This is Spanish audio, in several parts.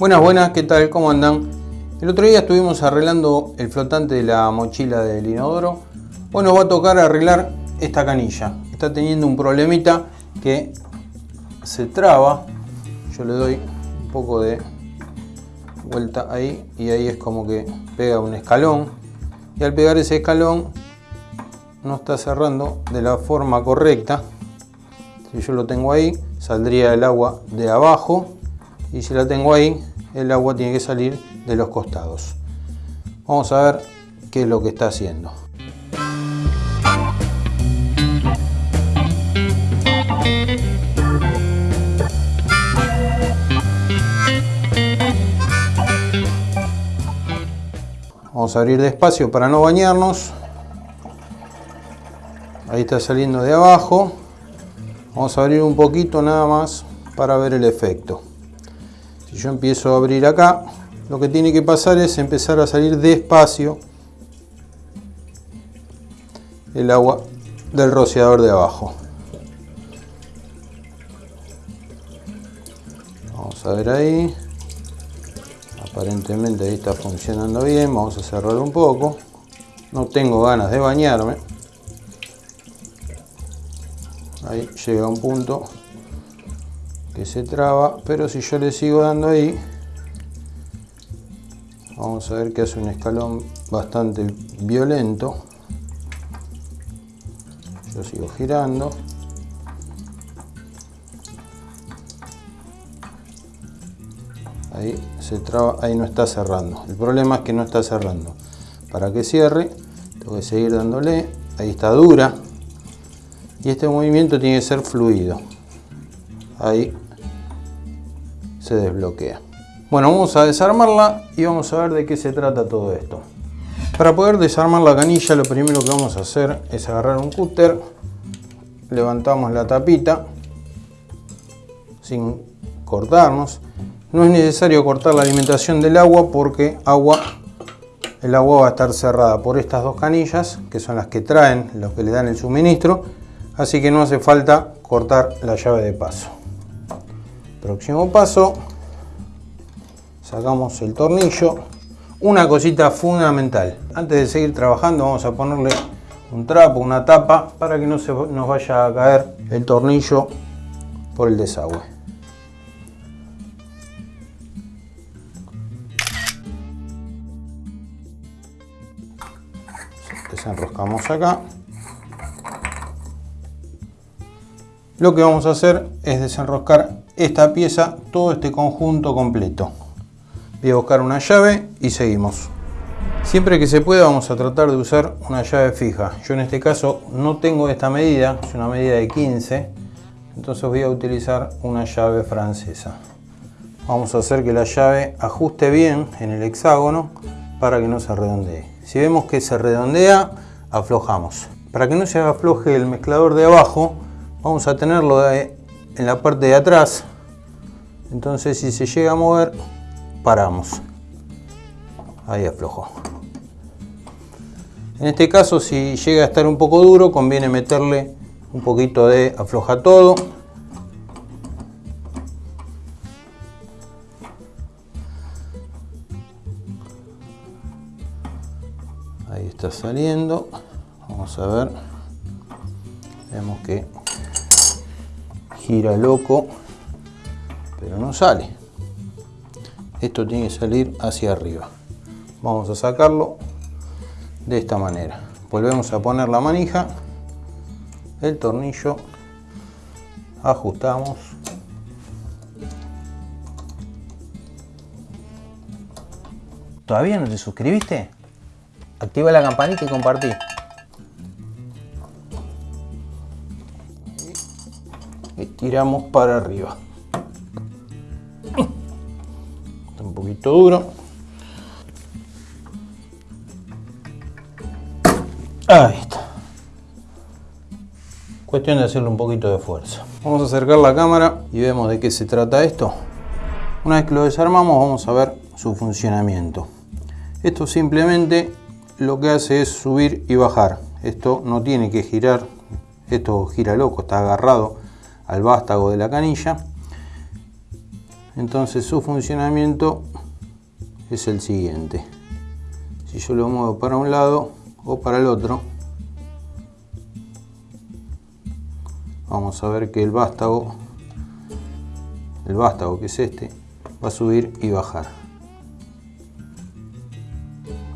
Buenas, buenas, ¿qué tal? ¿Cómo andan? El otro día estuvimos arreglando el flotante de la mochila del inodoro. Bueno, va a tocar arreglar esta canilla. Está teniendo un problemita que se traba. Yo le doy un poco de vuelta ahí y ahí es como que pega un escalón. Y al pegar ese escalón no está cerrando de la forma correcta. Si yo lo tengo ahí, saldría el agua de abajo y si la tengo ahí, el agua tiene que salir de los costados. Vamos a ver qué es lo que está haciendo. Vamos a abrir despacio para no bañarnos. Ahí está saliendo de abajo. Vamos a abrir un poquito nada más para ver el efecto. Si yo empiezo a abrir acá, lo que tiene que pasar es empezar a salir despacio el agua del rociador de abajo. Vamos a ver ahí. Aparentemente ahí está funcionando bien. Vamos a cerrar un poco. No tengo ganas de bañarme. Ahí llega un punto se traba, pero si yo le sigo dando ahí, vamos a ver que hace un escalón bastante violento. Yo sigo girando. Ahí se traba, ahí no está cerrando. El problema es que no está cerrando. Para que cierre, tengo que seguir dándole. Ahí está dura. Y este movimiento tiene que ser fluido. Ahí desbloquea. Bueno, vamos a desarmarla y vamos a ver de qué se trata todo esto. Para poder desarmar la canilla lo primero que vamos a hacer es agarrar un cúter, levantamos la tapita sin cortarnos. No es necesario cortar la alimentación del agua porque agua, el agua va a estar cerrada por estas dos canillas que son las que traen, los que le dan el suministro. Así que no hace falta cortar la llave de paso. Próximo paso, sacamos el tornillo. Una cosita fundamental, antes de seguir trabajando vamos a ponerle un trapo, una tapa, para que no se nos vaya a caer el tornillo por el desagüe. Desenroscamos acá. Lo que vamos a hacer es desenroscar esta pieza, todo este conjunto completo. Voy a buscar una llave y seguimos. Siempre que se pueda vamos a tratar de usar una llave fija. Yo en este caso no tengo esta medida, es una medida de 15. Entonces voy a utilizar una llave francesa. Vamos a hacer que la llave ajuste bien en el hexágono para que no se redondee. Si vemos que se redondea, aflojamos. Para que no se afloje el mezclador de abajo, vamos a tenerlo en la parte de atrás entonces si se llega a mover paramos. Ahí aflojó. En este caso si llega a estar un poco duro conviene meterle un poquito de afloja todo. Ahí está saliendo. Vamos a ver. Vemos que gira loco, pero no sale. Esto tiene que salir hacia arriba. Vamos a sacarlo de esta manera. Volvemos a poner la manija, el tornillo, ajustamos. ¿Todavía no te suscribiste? Activa la campanita y compartí. tiramos para arriba. Poquito duro. Ahí está. Cuestión de hacerle un poquito de fuerza. Vamos a acercar la cámara y vemos de qué se trata esto. Una vez que lo desarmamos vamos a ver su funcionamiento. Esto simplemente lo que hace es subir y bajar. Esto no tiene que girar. Esto gira loco, está agarrado al vástago de la canilla. entonces su funcionamiento es el siguiente. Si yo lo muevo para un lado o para el otro vamos a ver que el vástago el vástago que es este va a subir y bajar.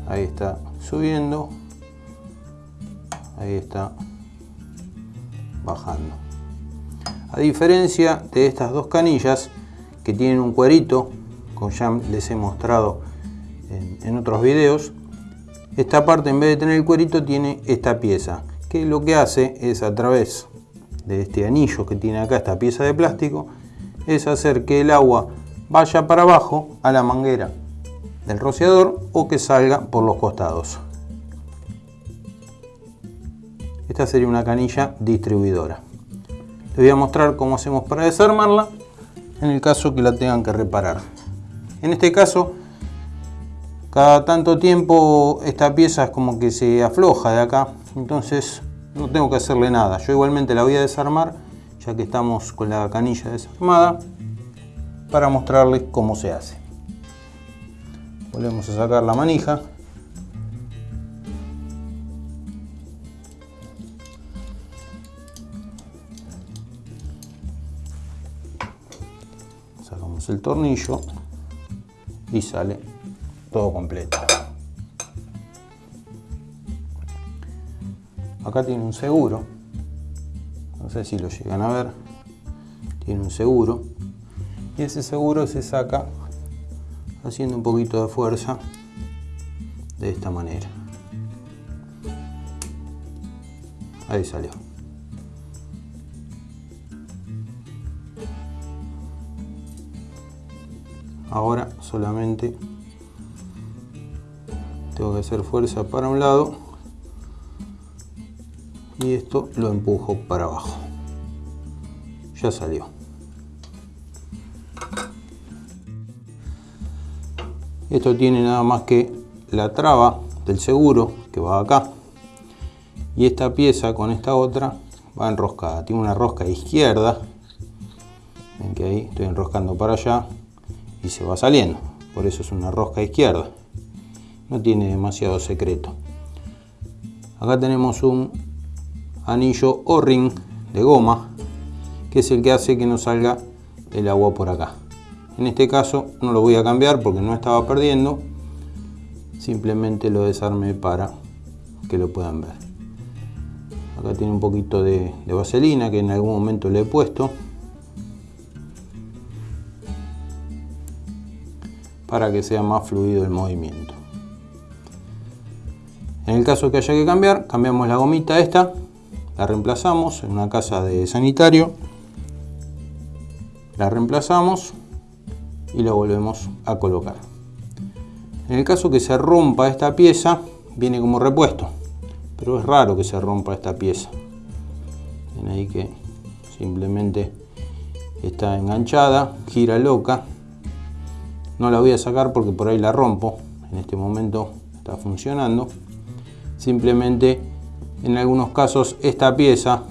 Ahí está subiendo ahí está bajando. A diferencia de estas dos canillas que tienen un cuerito como ya les he mostrado en, en otros videos esta parte en vez de tener el cuerito tiene esta pieza que lo que hace es a través de este anillo que tiene acá esta pieza de plástico es hacer que el agua vaya para abajo a la manguera del rociador o que salga por los costados. Esta sería una canilla distribuidora. Les voy a mostrar cómo hacemos para desarmarla en el caso que la tengan que reparar. En este caso, cada tanto tiempo esta pieza es como que se afloja de acá, entonces no tengo que hacerle nada. Yo igualmente la voy a desarmar, ya que estamos con la canilla desarmada, para mostrarles cómo se hace. Volvemos a sacar la manija. Sacamos el tornillo y sale todo completo. Acá tiene un seguro. No sé si lo llegan a ver. Tiene un seguro. Y ese seguro se saca haciendo un poquito de fuerza de esta manera. Ahí salió. Ahora solamente tengo que hacer fuerza para un lado. Y esto lo empujo para abajo. Ya salió. Esto tiene nada más que la traba del seguro que va acá. Y esta pieza con esta otra va enroscada. Tiene una rosca izquierda. Ven que ahí estoy enroscando para allá. Y se va saliendo. Por eso es una rosca izquierda no tiene demasiado secreto. Acá tenemos un anillo o ring de goma que es el que hace que no salga el agua por acá. En este caso no lo voy a cambiar porque no estaba perdiendo. Simplemente lo desarmé para que lo puedan ver. Acá tiene un poquito de, de vaselina que en algún momento le he puesto. Para que sea más fluido el movimiento en el caso que haya que cambiar cambiamos la gomita esta la reemplazamos en una casa de sanitario, la reemplazamos y la volvemos a colocar. En el caso que se rompa esta pieza, viene como repuesto, pero es raro que se rompa esta pieza. Ven ahí que simplemente está enganchada, gira loca. No la voy a sacar porque por ahí la rompo. En este momento está funcionando. Simplemente en algunos casos esta pieza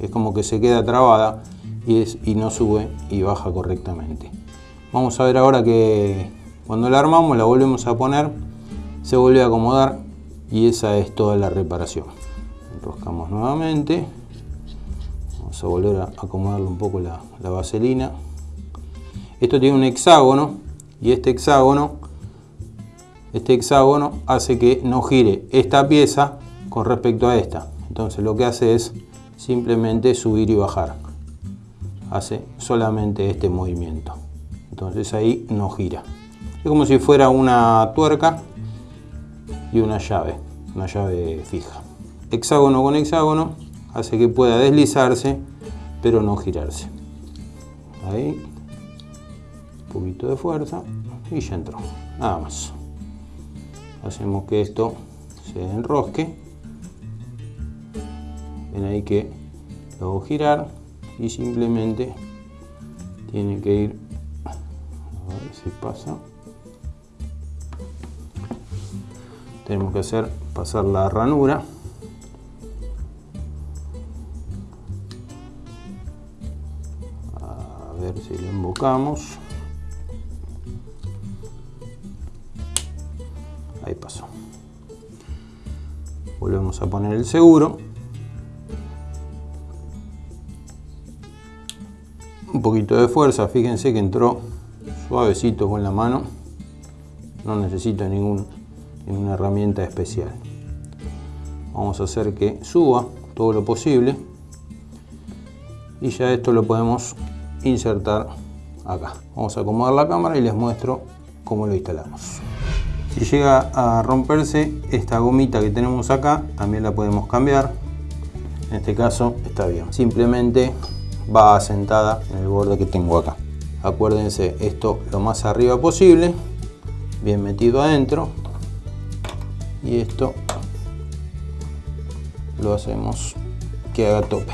es como que se queda trabada y, es, y no sube y baja correctamente. Vamos a ver ahora que cuando la armamos la volvemos a poner, se vuelve a acomodar y esa es toda la reparación. Enroscamos nuevamente, vamos a volver a acomodarle un poco la, la vaselina. Esto tiene un hexágono y este hexágono, este hexágono hace que no gire esta pieza con respecto a esta. Entonces lo que hace es simplemente subir y bajar. Hace solamente este movimiento. Entonces ahí no gira. Es como si fuera una tuerca y una llave, una llave fija. Hexágono con hexágono hace que pueda deslizarse pero no girarse. Ahí, un poquito de fuerza y ya entró. Nada más. Hacemos que esto se enrosque. Ven ahí que lo hago girar y simplemente tiene que ir a ver si pasa. Tenemos que hacer pasar la ranura. A ver si le invocamos volvemos a poner el seguro. Un poquito de fuerza fíjense que entró suavecito con la mano. No necesito ningún, ninguna herramienta especial. Vamos a hacer que suba todo lo posible. Y ya esto lo podemos insertar acá. Vamos a acomodar la cámara y les muestro cómo lo instalamos si llega a romperse esta gomita que tenemos acá también la podemos cambiar. En este caso está bien. simplemente va asentada en el borde que tengo acá. Acuérdense esto lo más arriba posible bien metido adentro. Y esto lo hacemos que haga tope.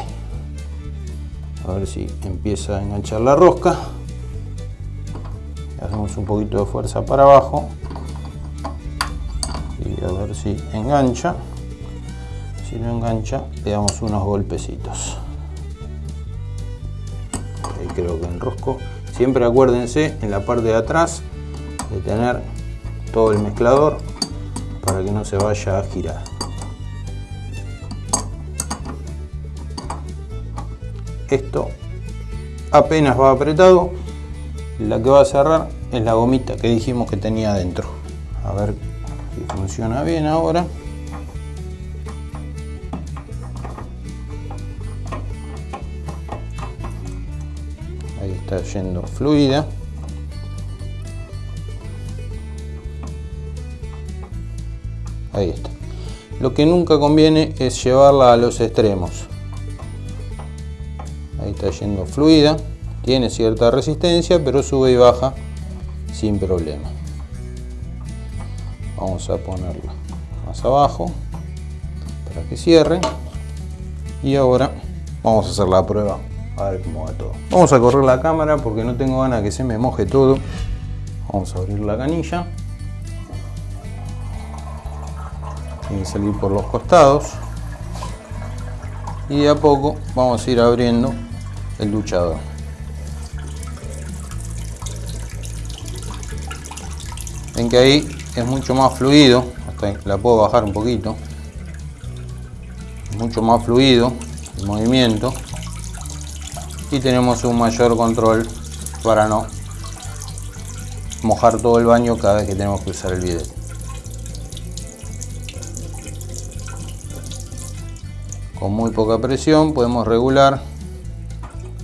A ver si empieza a enganchar la rosca. Hacemos un poquito de fuerza para abajo a ver si engancha. Si no engancha le damos unos golpecitos. Ahí creo que enrosco. Siempre acuérdense en la parte de atrás de tener todo el mezclador para que no se vaya a girar. Esto apenas va apretado. La que va a cerrar es la gomita que dijimos que tenía adentro. A ver funciona bien ahora. Ahí está yendo fluida. Ahí está. Lo que nunca conviene es llevarla a los extremos. Ahí está yendo fluida tiene cierta resistencia pero sube y baja sin problema vamos a ponerla más abajo para que cierre. Y ahora vamos a hacer la prueba a ver cómo va todo. Vamos a correr la cámara porque no tengo ganas que se me moje todo. Vamos a abrir la canilla. Tiene que salir por los costados. Y de a poco vamos a ir abriendo el luchador. Ven que ahí es mucho más fluido. La puedo bajar un poquito. Mucho más fluido el movimiento. Y tenemos un mayor control para no mojar todo el baño cada vez que tenemos que usar el bidet. Con muy poca presión podemos regular.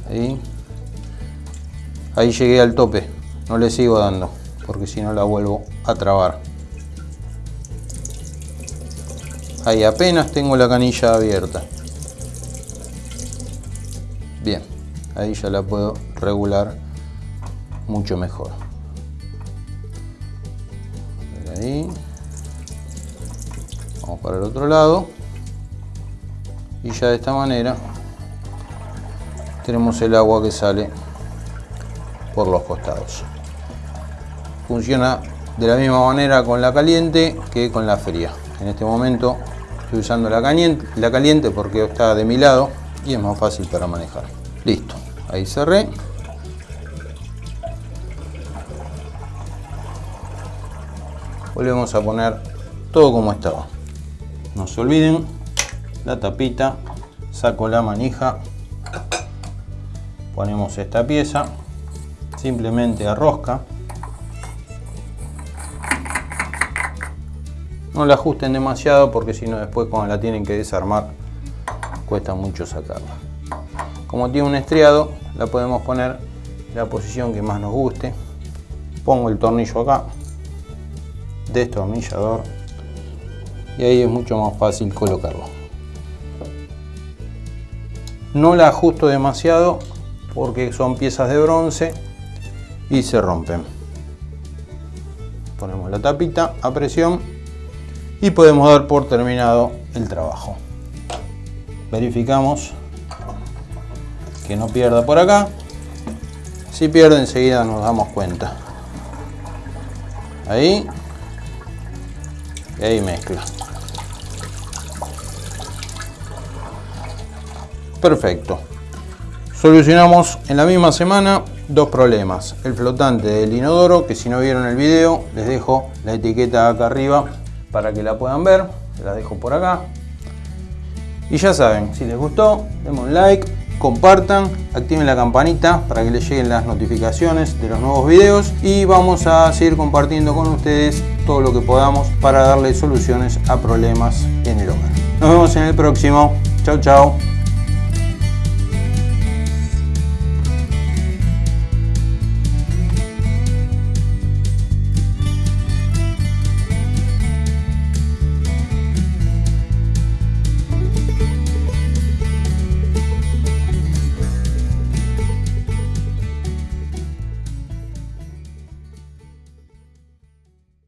Ahí. Ahí llegué al tope. No le sigo dando porque si no la vuelvo a trabar. Ahí apenas tengo la canilla abierta. Bien ahí ya la puedo regular mucho mejor. Ahí vamos para el otro lado. Y ya de esta manera tenemos el agua que sale por los costados funciona de la misma manera con la caliente que con la fría. En este momento estoy usando la caliente, la caliente porque está de mi lado y es más fácil para manejar. Listo ahí cerré. Volvemos a poner todo como estaba. No se olviden la tapita saco la manija ponemos esta pieza simplemente a no la ajusten demasiado porque si no después cuando la tienen que desarmar cuesta mucho sacarla. Como tiene un estriado la podemos poner en la posición que más nos guste. Pongo el tornillo acá destornillador y ahí es mucho más fácil colocarlo. No la ajusto demasiado porque son piezas de bronce y se rompen. Ponemos la tapita a presión y podemos dar por terminado el trabajo. Verificamos que no pierda por acá. Si pierde enseguida nos damos cuenta. Ahí. Y ahí mezcla. Perfecto. Solucionamos en la misma semana dos problemas. El flotante del inodoro que si no vieron el video les dejo la etiqueta acá arriba para que la puedan ver la dejo por acá Y ya saben, si les gustó, denme un like, compartan, activen la campanita para que les lleguen las notificaciones de los nuevos videos y vamos a seguir compartiendo con ustedes todo lo que podamos para darle soluciones a problemas en el hogar. Nos vemos en el próximo. Chao, chao.